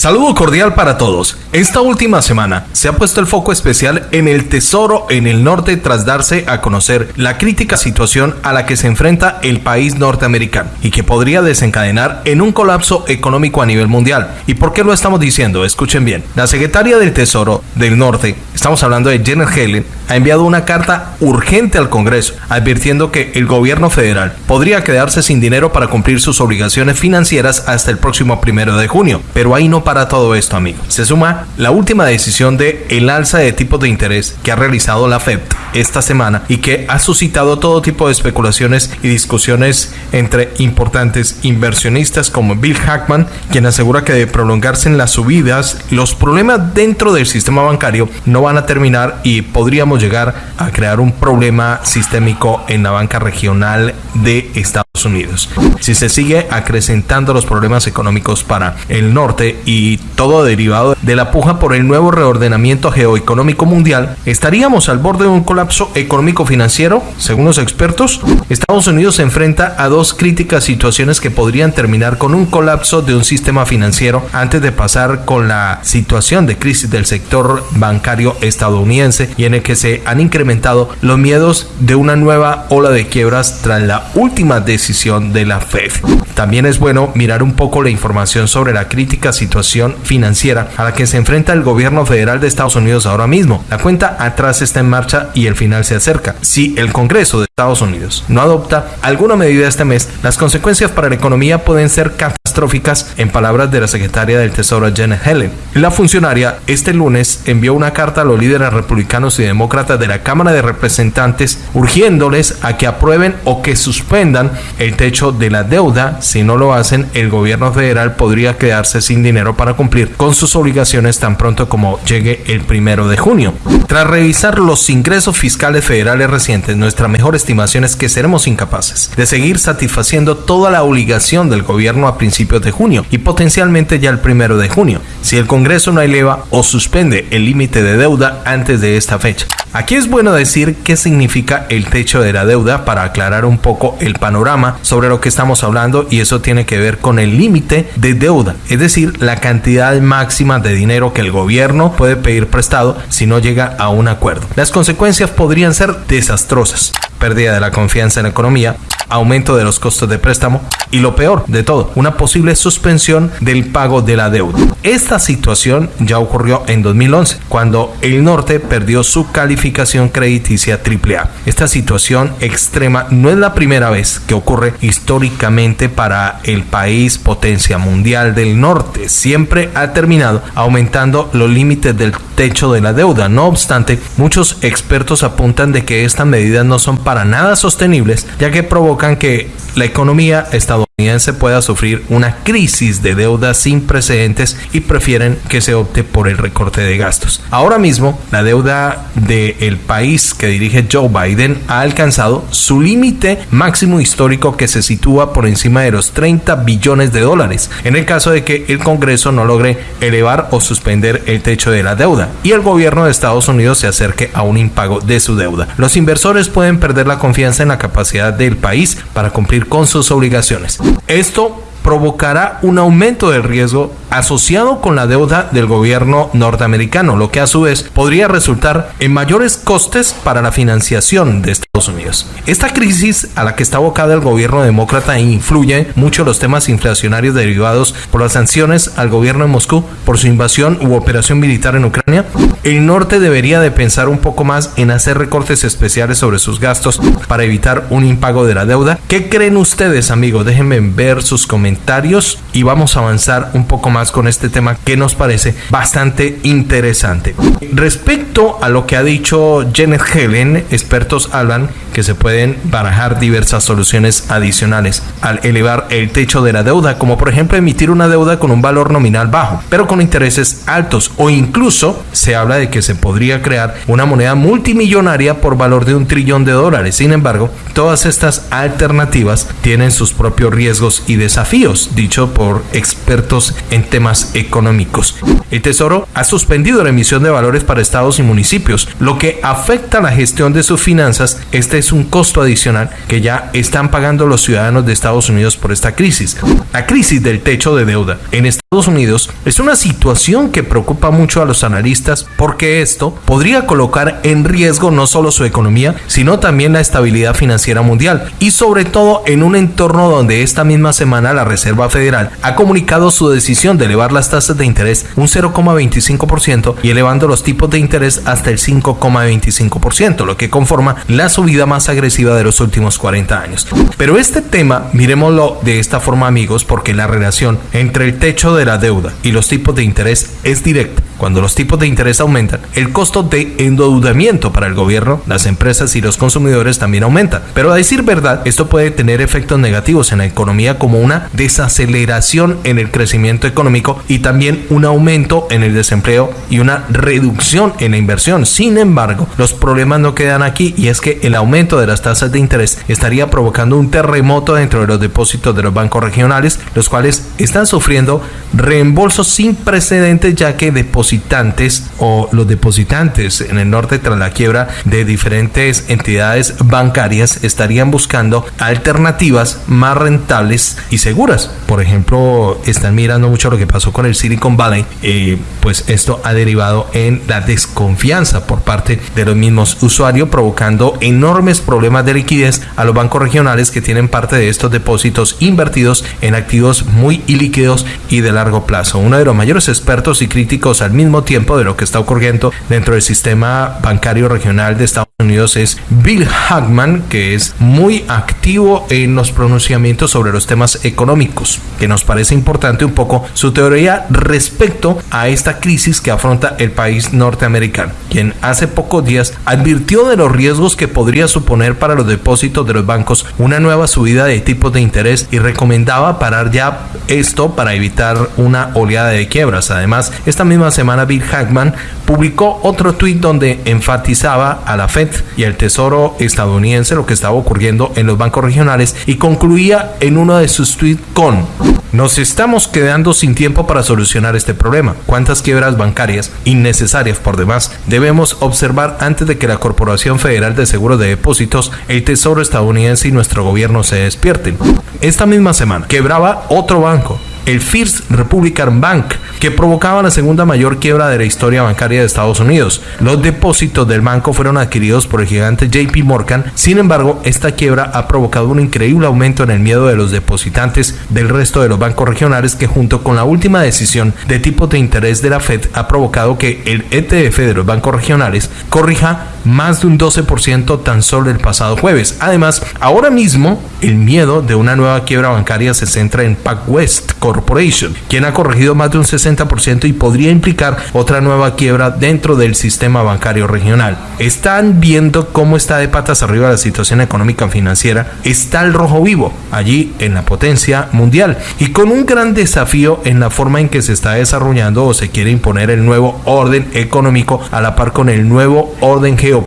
Saludo cordial para todos. Esta última semana se ha puesto el foco especial en el tesoro en el norte tras darse a conocer la crítica situación a la que se enfrenta el país norteamericano y que podría desencadenar en un colapso económico a nivel mundial. ¿Y por qué lo estamos diciendo? Escuchen bien. La secretaria del Tesoro del Norte, estamos hablando de Janet Helen, ha enviado una carta urgente al Congreso advirtiendo que el gobierno federal podría quedarse sin dinero para cumplir sus obligaciones financieras hasta el próximo primero de junio. Pero ahí no para todo esto, amigo. Se suma la última decisión de el alza de tipos de interés que ha realizado la FED esta semana y que ha suscitado todo tipo de especulaciones y discusiones entre importantes inversionistas como Bill Hackman, quien asegura que de prolongarse en las subidas, los problemas dentro del sistema bancario no van a terminar y podríamos llegar a crear un problema sistémico en la banca regional de Estados Unidos. Si se sigue acrecentando los problemas económicos para el norte y todo derivado de la puja por el nuevo reordenamiento geoeconómico mundial, estaríamos al borde de un colapso económico financiero, según los expertos. Estados Unidos se enfrenta a dos críticas situaciones que podrían terminar con un colapso de un sistema financiero antes de pasar con la situación de crisis del sector bancario estadounidense y en el que se han incrementado los miedos de una nueva ola de quiebras tras la última decisión de la FED. También es bueno mirar un poco la información sobre la crítica situación financiera a la que se enfrenta el gobierno federal de Estados Unidos ahora mismo. La cuenta atrás está en marcha y el final se acerca. Si el Congreso de Estados Unidos no adopta alguna medida este mes, las consecuencias para la economía pueden ser catastróficas, en palabras de la secretaria del Tesoro Janet Helen. La funcionaria este lunes envió una carta a los líderes republicanos y demócratas de la Cámara de Representantes urgiéndoles a que aprueben o que suspendan el techo de la deuda. Si no lo hacen, el gobierno federal podría quedarse sin dinero para cumplir con sus obligaciones tan pronto como llegue el primero de junio. Tras revisar los ingresos fiscales federales recientes, nuestra mejor estimación es que seremos incapaces de seguir satisfaciendo toda la obligación del gobierno a principios de junio y potencialmente ya el primero de junio, si el Congreso no eleva o suspende el límite de deuda antes de esta fecha. Aquí es bueno decir qué significa el techo de la deuda para aclarar un poco el panorama sobre lo que estamos hablando y eso tiene que ver con el límite de deuda, es decir, la cantidad máxima de dinero que el gobierno puede pedir prestado si no llega a un acuerdo. Las consecuencias podrían ser desastrosas. Pérdida de la confianza en la economía, aumento de los costos de préstamo y lo peor de todo, una posible suspensión del pago de la deuda. Esta situación ya ocurrió en 2011, cuando el norte perdió su calificación crediticia AAA. Esta situación extrema no es la primera vez que ocurre históricamente para el país potencia mundial del norte. Siempre ha terminado aumentando los límites del techo de la deuda. No obstante, muchos expertos apuntan de que estas medidas no son para nada sostenibles, ya que provocan que la economía estadounidense pueda sufrir una crisis de deuda sin precedentes y prefieren que se opte por el recorte de gastos. Ahora mismo, la deuda del país que dirige Joe Biden ha alcanzado su límite máximo histórico que se sitúa por encima de los 30 billones de dólares, en el caso de que el Congreso no logre elevar o suspender el techo de la deuda y el gobierno de Estados Unidos se acerque a un impago de su deuda. Los inversores pueden perder la confianza en la capacidad del país para cumplir con sus obligaciones. Esto provocará un aumento del riesgo asociado con la deuda del gobierno norteamericano, lo que a su vez podría resultar en mayores costes para la financiación de Estados Unidos. Esta crisis a la que está abocada el gobierno demócrata influye mucho los temas inflacionarios derivados por las sanciones al gobierno de Moscú por su invasión u operación militar en Ucrania. El norte debería de pensar un poco más en hacer recortes especiales sobre sus gastos para evitar un impago de la deuda. ¿Qué creen ustedes, amigos? Déjenme ver sus comentarios y vamos a avanzar un poco más con este tema que nos parece bastante interesante. Respecto a lo que ha dicho Janet Helen, expertos hablan que se pueden barajar diversas soluciones adicionales al elevar el techo de la deuda, como por ejemplo emitir una deuda con un valor nominal bajo, pero con intereses altos, o incluso se habla de que se podría crear una moneda multimillonaria por valor de un trillón de dólares. Sin embargo, todas estas alternativas tienen sus propios riesgos y desafíos, dicho por expertos en temas económicos. El Tesoro ha suspendido la emisión de valores para estados y municipios, lo que afecta la gestión de sus finanzas. Este es un costo adicional que ya están pagando los ciudadanos de Estados Unidos por esta crisis. La crisis del techo de deuda en Estados Unidos es una situación que preocupa mucho a los analistas porque esto podría colocar en riesgo no solo su economía, sino también la estabilidad financiera mundial y sobre todo en un entorno donde esta misma semana la Reserva Federal ha comunicado su decisión de elevar las tasas de interés un 0,25% y elevando los tipos de interés hasta el 5,25%, lo que conforma la subida más agresiva de los últimos 40 años. Pero este tema, miremoslo de esta forma amigos, porque la relación entre el techo de la deuda y los tipos de interés es directa. Cuando los tipos de interés aumentan, el costo de endeudamiento para el gobierno, las empresas y los consumidores también aumenta. Pero a decir verdad, esto puede tener efectos negativos en la economía como una desaceleración en el crecimiento económico y también un aumento en el desempleo y una reducción en la inversión. Sin embargo, los problemas no quedan aquí y es que el aumento de las tasas de interés estaría provocando un terremoto dentro de los depósitos de los bancos regionales, los cuales están sufriendo reembolsos sin precedentes ya que depositantes o los depositantes en el norte tras la quiebra de diferentes entidades bancarias estarían buscando alternativas más rentables y seguras. Por ejemplo, están mirando mucho lo que pasó con el Silicon Valley, eh, pues esto ha derivado en la desconfianza por parte de los mismos usuarios, provocando enormes problemas de liquidez a los bancos regionales que tienen parte de estos depósitos invertidos en activos muy ilíquidos y de largo plazo. Uno de los mayores expertos y críticos al mismo tiempo de lo que está ocurriendo dentro del sistema bancario regional de Estados Unidos es Bill Hackman, que es muy activo en los pronunciamientos sobre los temas económicos, que nos parece importante un poco su teoría respecto a esta crisis que afronta el país norteamericano, quien hace pocos días advirtió de los riesgos que podría suponer para los depósitos de los bancos una nueva subida de tipos de interés y recomendaba parar ya esto para evitar una oleada de quiebras. Además, esta misma semana Bill Hackman publicó otro tuit donde enfatizaba a la Fed y al Tesoro estadounidense lo que estaba ocurriendo en los bancos regionales y concluía en uno de sus tweets con nos estamos quedando sin tiempo para solucionar este problema. ¿Cuántas quiebras bancarias innecesarias por demás debemos observar antes de que la Corporación Federal de Seguros de Depósitos, el Tesoro estadounidense y nuestro gobierno se despierten? Esta misma semana quebraba otro banco, el First Republican Bank, que provocaba la segunda mayor quiebra de la historia bancaria de Estados Unidos. Los depósitos del banco fueron adquiridos por el gigante JP Morgan, sin embargo, esta quiebra ha provocado un increíble aumento en el miedo de los depositantes del resto de los bancos regionales que junto con la última decisión de tipo de interés de la Fed ha provocado que el ETF de los bancos regionales corrija más de un 12% tan solo el pasado jueves. Además, ahora mismo el miedo de una nueva quiebra bancaria se centra en PacWest Corporation, quien ha corregido más de un 60% y podría implicar otra nueva quiebra dentro del sistema bancario regional. Están viendo cómo está de patas arriba la situación económica financiera. Está el rojo vivo allí en la potencia mundial y con un gran desafío en la forma en que se está desarrollando o se quiere imponer el nuevo orden económico a la par con el nuevo orden geopolítico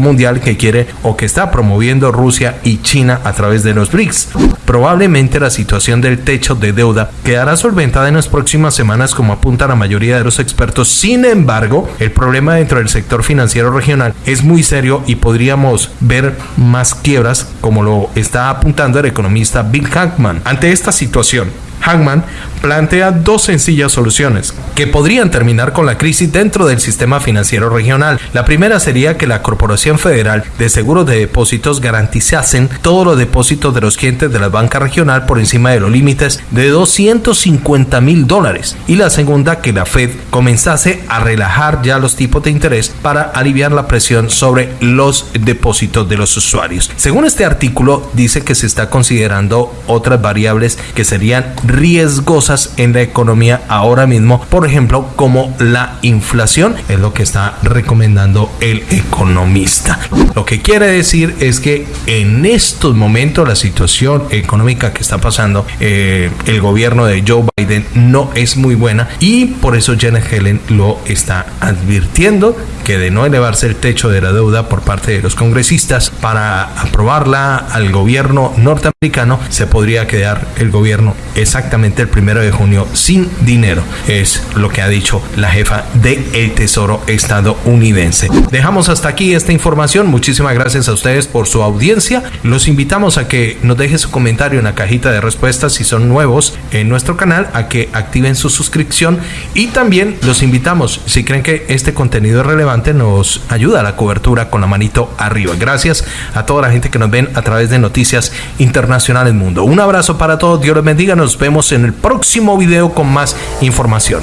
mundial que quiere o que está promoviendo Rusia y China a través de los BRICS. Probablemente la situación del techo de deuda quedará solventada en las próximas semanas como apunta la mayoría de los expertos. Sin embargo, el problema dentro del sector financiero regional es muy serio y podríamos ver más quiebras como lo está apuntando el economista Bill Hackman. Ante esta situación, Hagman plantea dos sencillas soluciones que podrían terminar con la crisis dentro del sistema financiero regional. La primera sería que la Corporación Federal de Seguros de Depósitos garantizasen todos los depósitos de los clientes de la banca regional por encima de los límites de 250 mil dólares. Y la segunda, que la Fed comenzase a relajar ya los tipos de interés para aliviar la presión sobre los depósitos de los usuarios. Según este artículo, dice que se está considerando otras variables que serían riesgosas en la economía ahora mismo, por ejemplo, como la inflación, es lo que está recomendando el economista. Lo que quiere decir es que en estos momentos la situación económica que está pasando eh, el gobierno de Joe Biden no es muy buena y por eso Janet Helen lo está advirtiendo que de no elevarse el techo de la deuda por parte de los congresistas para aprobarla al gobierno norteamericano se podría quedar el gobierno exactamente el primero de junio sin dinero. Es lo que ha dicho la jefa del el Tesoro estadounidense. Dejamos hasta aquí esta información. Muchísimas gracias a ustedes por su audiencia. Los invitamos a que nos dejen su comentario en la cajita de respuestas si son nuevos en nuestro canal, a que activen su suscripción y también los invitamos, si creen que este contenido es relevante, nos ayuda a la cobertura con la manito arriba. Gracias a toda la gente que nos ven a través de Noticias Internacionales Mundo. Un abrazo para todos, Dios les bendiga, nos vemos en el próximo video con más información.